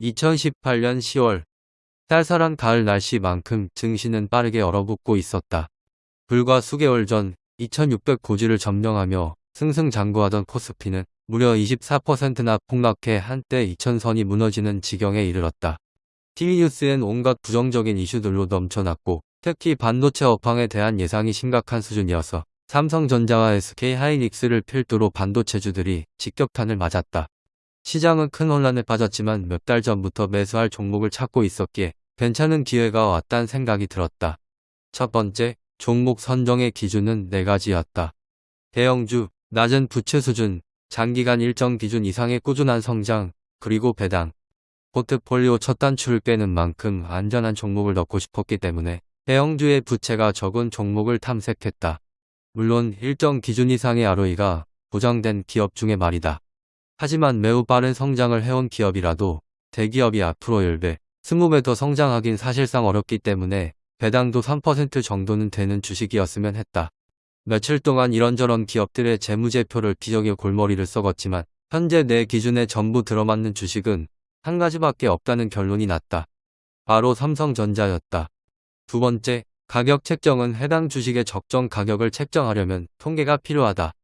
2018년 10월 쌀쌀한 가을 날씨만큼 증시는 빠르게 얼어붙고 있었다. 불과 수개월 전 2600 고지를 점령하며 승승장구하던 코스피는 무려 24%나 폭락해 한때 2000선이 무너지는 지경에 이르렀다. TV뉴스엔 온갖 부정적인 이슈들로 넘쳐났고 특히 반도체 업황에 대한 예상이 심각한 수준이어서 삼성전자와 SK하이닉스를 필두로 반도체주들이 직격탄을 맞았다. 시장은 큰 혼란에 빠졌지만 몇 달 전부터 매수할 종목을 찾고 있었기에 괜찮은 기회가 왔단 생각이 들었다. 첫 번째, 종목 선정의 기준은 네 가지였다. 대형주, 낮은 부채 수준, 장기간 일정 기준 이상의 꾸준한 성장, 그리고 배당. 포트폴리오 첫 단추를 빼는 만큼 안전한 종목을 넣고 싶었기 때문에 대형주의 부채가 적은 종목을 탐색했다. 물론 일정 기준 이상의 ROE가 보장된 기업 중에 말이다. 하지만 매우 빠른 성장을 해온 기업이라도 대기업이 앞으로 10배, 20배 더 성장하긴 사실상 어렵기 때문에 배당도 3% 정도는 되는 주식이었으면 했다. 며칠 동안 이런저런 기업들의 재무제표를 기적의 골머리를 썩었지만 현재 내 기준에 전부 들어맞는 주식은 한 가지밖에 없다는 결론이 났다. 바로 삼성전자였다. 두 번째, 가격 책정은 해당 주식의 적정 가격을 책정하려면 통계가 필요하다.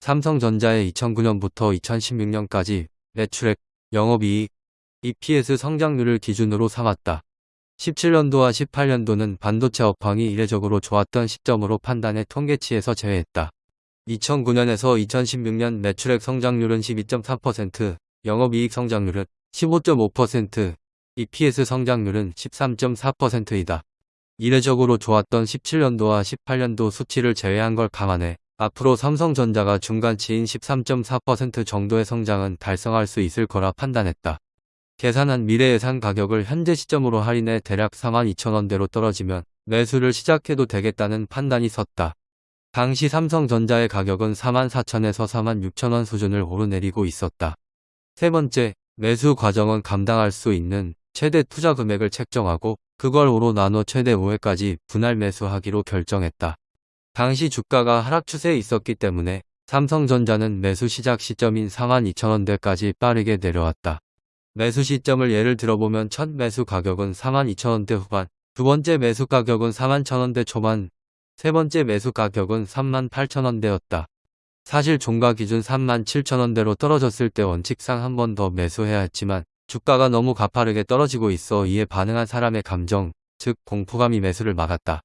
삼성전자의 2009년부터 2016년까지 매출액, 영업이익, EPS 성장률을 기준으로 삼았다. 17년도와 18년도는 반도체 업황이 이례적으로 좋았던 시점으로 판단해 통계치에서 제외했다. 2009년에서 2016년 매출액 성장률은 12.3%, 영업이익 성장률은 15.5%, EPS 성장률은 13.4%이다. 이례적으로 좋았던 17년도와 18년도 수치를 제외한 걸 감안해 앞으로 삼성전자가 중간치인 13.4% 정도의 성장은 달성할 수 있을 거라 판단했다. 계산한 미래 예상 가격을 현재 시점으로 할인해 대략 42,000원대로 떨어지면 매수를 시작해도 되겠다는 판단이 섰다. 당시 삼성전자의 가격은 44,000에서 46,000원 수준을 오르내리고 있었다. 세 번째, 매수 과정은 감당할 수 있는 최대 투자 금액을 책정하고 그걸 5로 나눠 최대 5회까지 분할 매수하기로 결정했다. 당시 주가가 하락 추세에 있었기 때문에 삼성전자는 매수 시작 시점인 42,000원대까지 빠르게 내려왔다. 매수 시점을 예를 들어보면 첫 매수 가격은 42,000원대 후반, 두 번째 매수 가격은 41,000원대 초반, 세 번째 매수 가격은 38,000원대였다. 사실 종가 기준 37,000원대로 떨어졌을 때 원칙상 한 번 더 매수해야 했지만 주가가 너무 가파르게 떨어지고 있어 이에 반응한 사람의 감정, 즉 공포감이 매수를 막았다.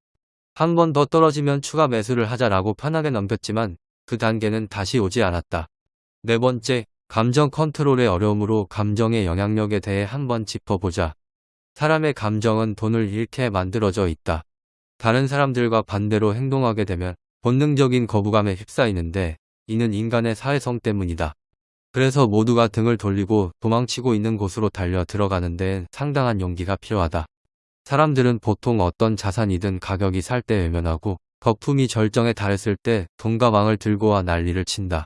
한 번 더 떨어지면 추가 매수를 하자라고 편하게 넘겼지만 그 단계는 다시 오지 않았다. 네 번째, 감정 컨트롤의 어려움으로 감정의 영향력에 대해 한번 짚어보자. 사람의 감정은 돈을 잃게 만들어져 있다. 다른 사람들과 반대로 행동하게 되면 본능적인 거부감에 휩싸이는데 이는 인간의 사회성 때문이다. 그래서 모두가 등을 돌리고 도망치고 있는 곳으로 달려 들어가는 데엔 상당한 용기가 필요하다. 사람들은 보통 어떤 자산이든 가격이 살 때 외면하고 거품이 절정에 달했을 때 돈과 망을 들고 와 난리를 친다.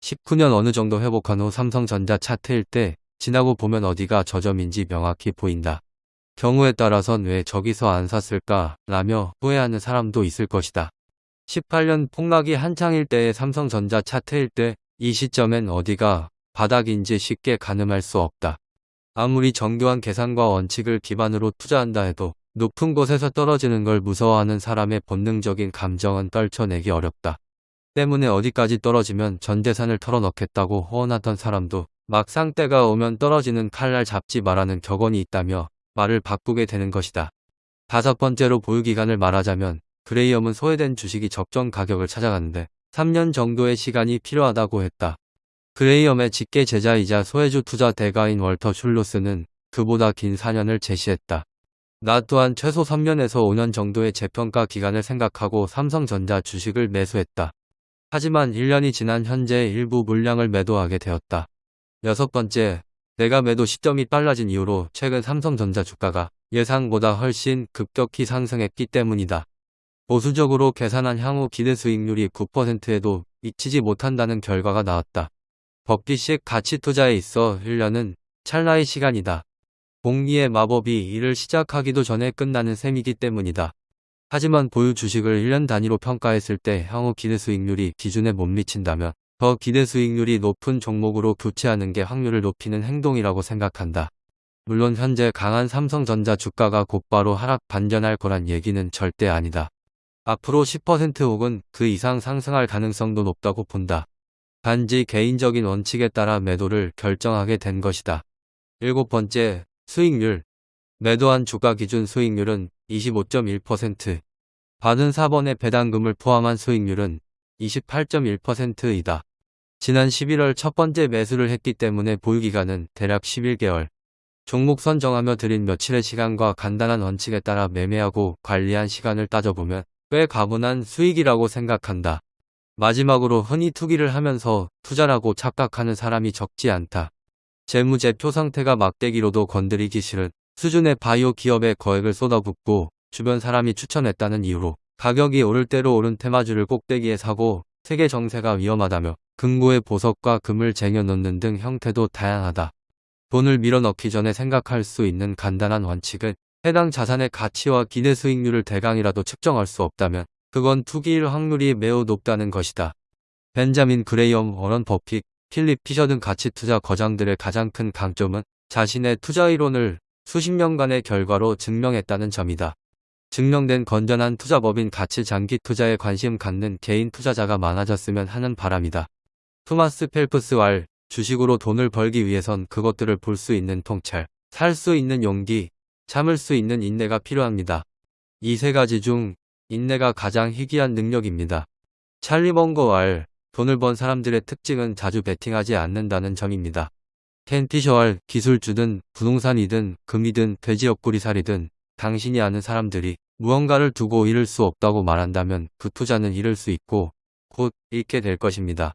19년 어느 정도 회복한 후 삼성전자 차트일 때 지나고 보면 어디가 저점인지 명확히 보인다. 경우에 따라선 왜 저기서 안 샀을까 라며 후회하는 사람도 있을 것이다. 18년 폭락이 한창일 때의 삼성전자 차트일 때 이 시점엔 어디가 바닥인지 쉽게 가늠할 수 없다. 아무리 정교한 계산과 원칙을 기반으로 투자한다 해도 높은 곳에서 떨어지는 걸 무서워하는 사람의 본능적인 감정은 떨쳐내기 어렵다. 때문에 어디까지 떨어지면 전 재산을 털어넣겠다고 호언하던 사람도 막상 때가 오면 떨어지는 칼날 잡지 말라는 격언이 있다며 말을 바꾸게 되는 것이다. 다섯 번째로 보유기간을 말하자면 그레이엄은 소외된 주식이 적정 가격을 찾아가는데 3년 정도의 시간이 필요하다고 했다. 그레이엄의 직계 제자이자 소외주 투자 대가인 월터 슐로스는 그보다 긴 4년을 제시했다. 나 또한 최소 3년에서 5년 정도의 재평가 기간을 생각하고 삼성전자 주식을 매수했다. 하지만 1년이 지난 현재 일부 물량을 매도하게 되었다. 여섯 번째, 내가 매도 시점이 빨라진 이후로 최근 삼성전자 주가가 예상보다 훨씬 급격히 상승했기 때문이다. 보수적으로 계산한 향후 기대 수익률이 9%에도 미치지 못한다는 결과가 나왔다. 법기식 가치 투자에 있어 1년은 찰나의 시간이다. 공리의 마법이 일을 시작하기도 전에 끝나는 셈이기 때문이다. 하지만 보유 주식을 1년 단위로 평가했을 때 향후 기대 수익률이 기준에 못 미친다면 더 기대 수익률이 높은 종목으로 교체하는 게 확률을 높이는 행동이라고 생각한다. 물론 현재 강한 삼성전자 주가가 곧바로 하락 반전할 거란 얘기는 절대 아니다. 앞으로 10% 혹은 그 이상 상승할 가능성도 높다고 본다. 단지 개인적인 원칙에 따라 매도를 결정하게 된 것이다. 일곱 번째, 수익률. 매도한 주가 기준 수익률은 25.1%. 받은 4번의 배당금을 포함한 수익률은 28.1%이다. 지난 11월 첫 번째 매수를 했기 때문에 보유기간은 대략 11개월. 종목 선정하며 들인 며칠의 시간과 간단한 원칙에 따라 매매하고 관리한 시간을 따져보면 꽤 가분한 수익이라고 생각한다. 마지막으로 흔히 투기를 하면서 투자라고 착각하는 사람이 적지 않다. 재무제표 상태가 막대기로도 건드리기 싫은 수준의 바이오 기업에 거액을 쏟아붓고 주변 사람이 추천했다는 이유로 가격이 오를 대로 오른 테마주를 꼭대기에 사고 세계 정세가 위험하다며 금고에 보석과 금을 쟁여놓는 등 형태도 다양하다. 돈을 밀어넣기 전에 생각할 수 있는 간단한 원칙은 해당 자산의 가치와 기대 수익률을 대강이라도 측정할 수 없다면 그건 투기일 확률이 매우 높다는 것이다. 벤자민 그레이엄, 워런 버핏, 필립 피셔 등 가치 투자 거장들의 가장 큰 강점은 자신의 투자 이론을 수십 년간의 결과로 증명했다는 점이다. 증명된 건전한 투자법인 가치 장기 투자에 관심 갖는 개인 투자자가 많아졌으면 하는 바람이다. 토마스 펠프스 왈 주식으로 돈을 벌기 위해선 그것들을 볼 수 있는 통찰, 살 수 있는 용기, 참을 수 있는 인내가 필요합니다. 이 세 가지 중 인내가 가장 희귀한 능력입니다. 찰리 먼거 왈 돈을 번 사람들의 특징은 자주 베팅하지 않는다는 점입니다. 켄 피셔왈 기술주든 부동산이든 금이든 돼지 옆구리살이든 당신이 아는 사람들이 무언가를 두고 잃을 수 없다고 말한다면 그 투자는 잃을 수 있고 곧 잃게 될 것입니다.